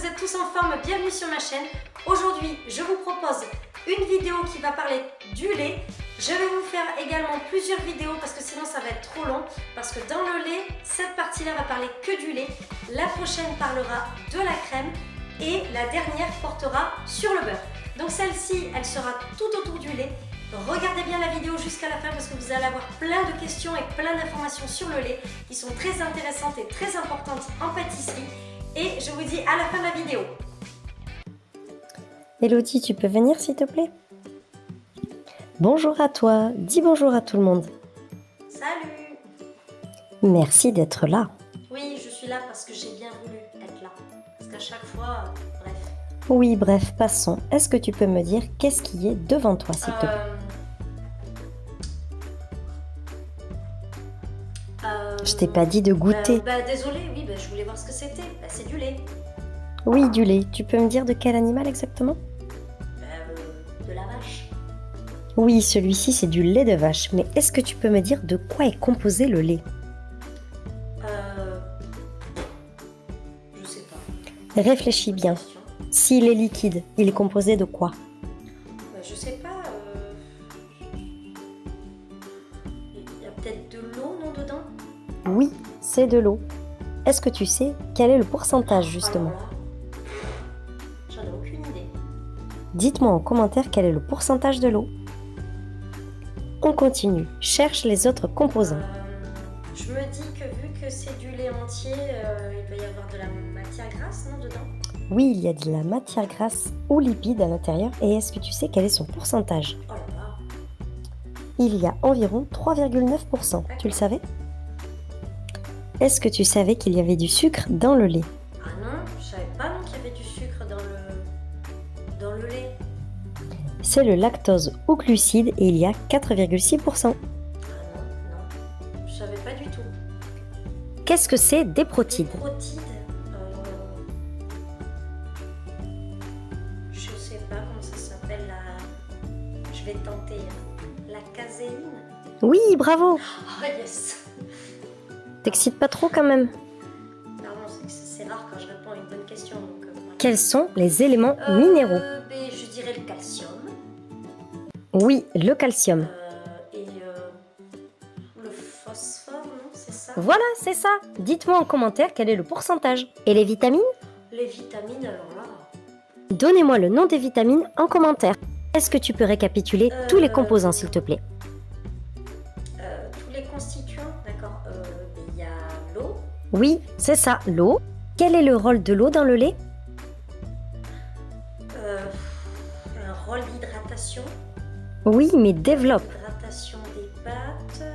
vous êtes tous en forme, bienvenue sur ma chaîne. Aujourd'hui, je vous propose une vidéo qui va parler du lait. Je vais vous faire également plusieurs vidéos parce que sinon ça va être trop long. Parce que dans le lait, cette partie-là va parler que du lait. La prochaine parlera de la crème et la dernière portera sur le beurre. Donc celle-ci, elle sera tout autour du lait. Regardez bien la vidéo jusqu'à la fin parce que vous allez avoir plein de questions et plein d'informations sur le lait qui sont très intéressantes et très importantes en pâtisserie. Et je vous dis à la fin de la vidéo. Elodie, tu peux venir s'il te plaît? Bonjour à toi, dis bonjour à tout le monde. Salut Merci d'être là. Oui, je suis là parce que j'ai bien voulu être là. Parce qu'à chaque fois, euh, bref. Oui, bref, passons. Est-ce que tu peux me dire qu'est-ce qui est devant toi s'il te plaît? Je t'ai pas dit de goûter. Bah, bah, désolé, oui, bah, je voulais voir ce que c'était. Bah, c'est du lait. Oui, du lait. Tu peux me dire de quel animal exactement? Euh, de la vache. Oui, celui-ci c'est du lait de vache. Mais est-ce que tu peux me dire de quoi est composé le lait? Euh, je sais pas. Réfléchis bien. S'il est liquide, il est composé de quoi? C'est de l'eau. Est-ce que tu sais quel est le pourcentage justement? J'en ai aucune idée. Dites-moi en commentaire quel est le pourcentage de l'eau. On continue. Cherche les autres composants. Euh, je me dis que vu que c'est du lait entier, euh, il doit y avoir de la matière grasse, non, dedans? Oui, il y a de la matière grasse ou lipide à l'intérieur. Et est-ce que tu sais quel est son pourcentage? Oh là là. Il y a environ 3,9%. Tu le savais? Est-ce que tu savais qu'il y avait du sucre dans le lait? Ah non, je savais pas non qu'il y avait du sucre dans le dans le lait. C'est le lactose ou glucide et il y a 4,6%. Ah non, non, je savais pas du tout. Qu'est-ce que c'est des Des protides protides, euh, je sais pas comment ça s'appelle la. Je vais tenter. La caséine. Oui, bravo Ah yes. T'excites pas trop quand même Pardon, c'est rare quand je réponds à une bonne question. Donc, euh. Quels sont les éléments Euh, minéraux ben, Je dirais le calcium. Oui, le calcium. euh, et euh, le phosphore, non C'est ça? Voilà, c'est ça. Dites-moi en commentaire quel est le pourcentage. Et les vitamines? Les vitamines, alors là. Donnez-moi le nom des vitamines en commentaire. Est-ce que tu peux récapituler tous les Euh, composants s'il te plaît? euh, tous les constituants, d'accord. Euh, Oui, c'est ça, l'eau. Quel est le rôle de l'eau dans le lait? Euh, un rôle d'hydratation, Oui, mais développe. hydratation des pâtes, euh,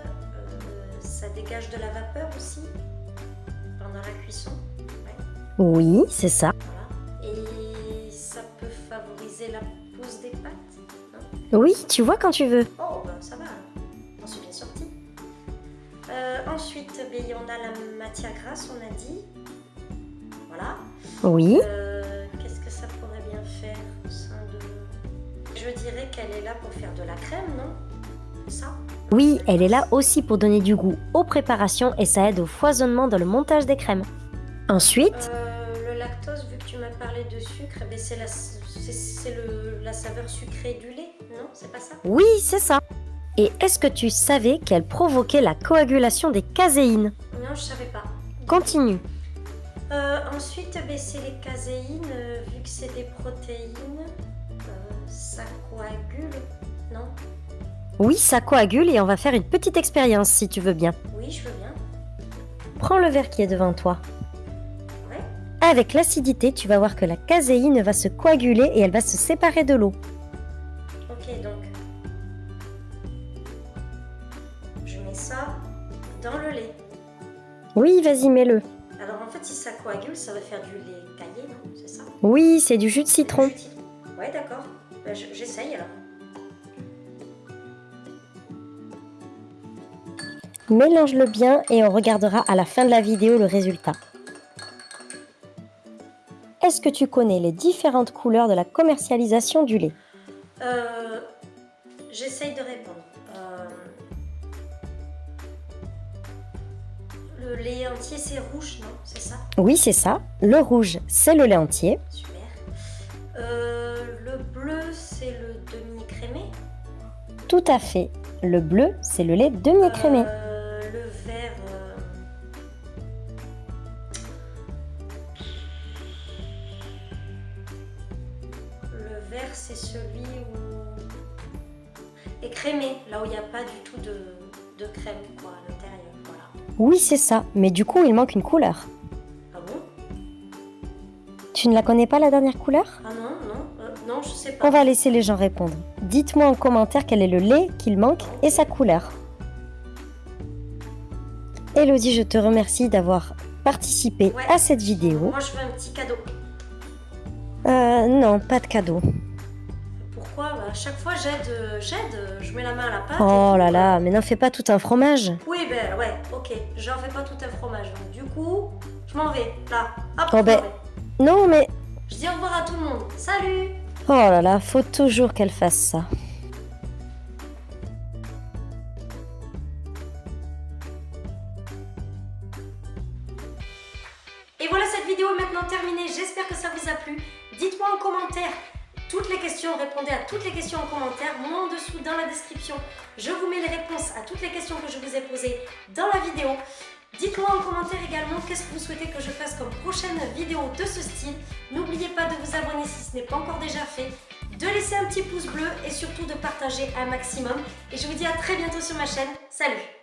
ça dégage de la vapeur aussi pendant la cuisson? ouais, Oui, c'est ça. voilà. Et ça peut favoriser la pousse des pâtes. non? Oui, tu vois quand tu veux. Oh, Euh, ensuite, ben, on a la matière grasse, on a dit. Voilà. Oui. Euh, Qu'est-ce que ça pourrait bien faire au sein de... Je dirais qu'elle est là pour faire de la crème, non? Ça? Oui, elle est là aussi pour donner du goût aux préparations et ça aide au foisonnement dans le montage des crèmes. Ensuite, Euh, Le lactose, vu que tu m'as parlé de sucre, eh c'est la, le- la saveur sucrée du lait, non? C'est pas ça? Oui, c'est ça. Et est-ce que tu savais qu'elle provoquait la coagulation des caséines Non, je savais pas. Continue. Euh, ensuite, ben, c'est les caséines, euh, vu que c'est des protéines, euh, ça coagule, non? Oui, ça coagule et on va faire une petite expérience si tu veux bien. Oui, je veux bien. Prends le verre qui est devant toi. Ouais. Avec l'acidité, tu vas voir que la caséine va se coaguler et elle va se séparer de l'eau. Ok, donc. Mets ça dans le lait. Oui, vas-y, mets-le. Alors en fait, si ça coagule, ça va faire du lait caillé, non C'est ça? Oui, c'est du jus de citron. Jus de. Ouais, d'accord. Bah, je- J'essaye alors. Mélange-le bien et on regardera à la fin de la vidéo le résultat. Est-ce que tu connais les différentes couleurs de la commercialisation du lait? Euh, J'essaye de répondre. Euh, le lait entier c'est rouge, non? C'est ça? Oui, c'est ça. Le rouge, c'est le lait entier. Super. Euh, le bleu c'est le demi-crémé Tout à fait. Le bleu, c'est le lait demi-écrémé. Euh, le vert... euh, Le vert c'est celui où... Écrémé, là où il n'y a pas du tout de, de crème quoi. Oui, c'est ça. Mais du coup, il manque une couleur. Ah bon? Tu ne la connais pas, la dernière couleur? Ah non, non, euh, non, je sais pas. On va laisser les gens répondre. Dites-moi en commentaire quel est le lait qu'il manque et sa couleur. Elodie, je te remercie d'avoir participé Ouais. à cette vidéo. Moi je veux un petit cadeau. Euh, non, pas de cadeau. Bah, À chaque fois j'aide, euh, j'aide, euh, je mets la main à la pâte. Oh là là, mais n'en fais pas tout un fromage. Oui, ben ouais, ok. J'en fais pas tout un fromage. Donc, du coup, je m'en vais. Là, hop, Oh ben. vais. Non, mais... Je dis au revoir à tout le monde. Salut Oh là là, faut toujours qu'elle fasse ça. Et voilà, cette vidéo est maintenant terminée. J'espère que ça vous a plu. Dites-moi en commentaire toutes les questions, répondez à toutes les questions en commentaire. Moi en dessous dans la description, je vous mets les réponses à toutes les questions que je vous ai posées dans la vidéo. Dites-moi en commentaire également qu'est-ce que vous souhaitez que je fasse comme prochaine vidéo de ce style. N'oubliez pas de vous abonner si ce n'est pas encore déjà fait, de laisser un petit pouce bleu et surtout de partager un maximum. Et je vous dis à très bientôt sur ma chaîne. Salut